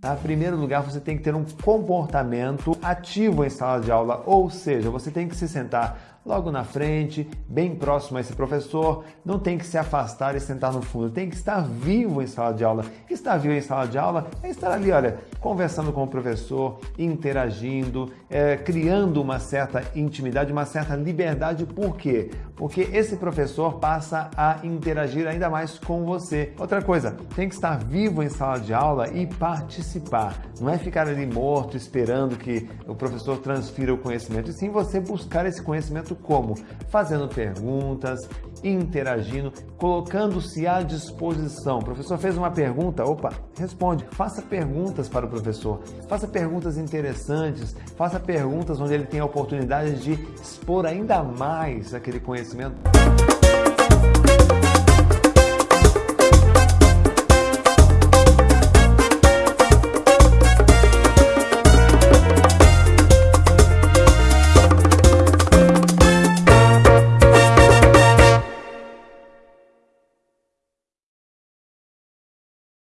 Tá? Primeiro lugar, você tem que ter um comportamento ativo em sala de aula, ou seja, você tem que se sentar logo na frente, bem próximo a esse professor, não tem que se afastar e sentar no fundo, tem que estar vivo em sala de aula. Estar vivo em sala de aula é estar ali, olha, conversando com o professor, interagindo, é, criando uma certa intimidade, uma certa liberdade. Por quê? Porque esse professor passa a interagir ainda mais com você. Outra coisa, tem que estar vivo em sala de aula e participar. Não é ficar ali morto esperando que o professor transfira o conhecimento, e sim você buscar esse conhecimento como? Fazendo perguntas, interagindo, colocando-se à disposição. O professor fez uma pergunta, opa, responde. Faça perguntas para o professor, faça perguntas interessantes, faça perguntas onde ele tem a oportunidade de expor ainda mais aquele conhecimento.